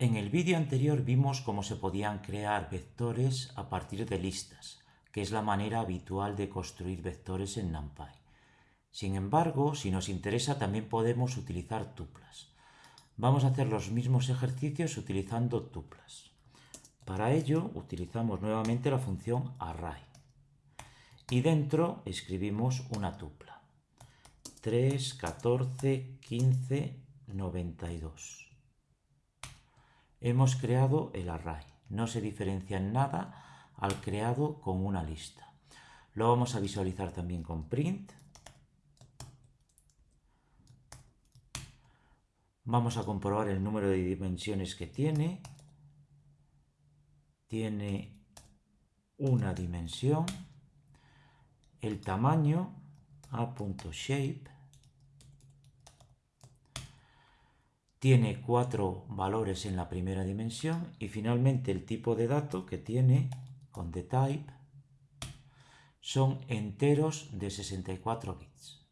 En el vídeo anterior vimos cómo se podían crear vectores a partir de listas, que es la manera habitual de construir vectores en NumPy. Sin embargo, si nos interesa también podemos utilizar tuplas. Vamos a hacer los mismos ejercicios utilizando tuplas. Para ello utilizamos nuevamente la función array y dentro escribimos una tupla. 3, 14, 15, 92 hemos creado el array. No se diferencia en nada al creado con una lista. Lo vamos a visualizar también con print. Vamos a comprobar el número de dimensiones que tiene. Tiene una dimensión. El tamaño a.shape tiene cuatro valores en la primera dimensión y finalmente el tipo de dato que tiene con the type son enteros de 64 bits.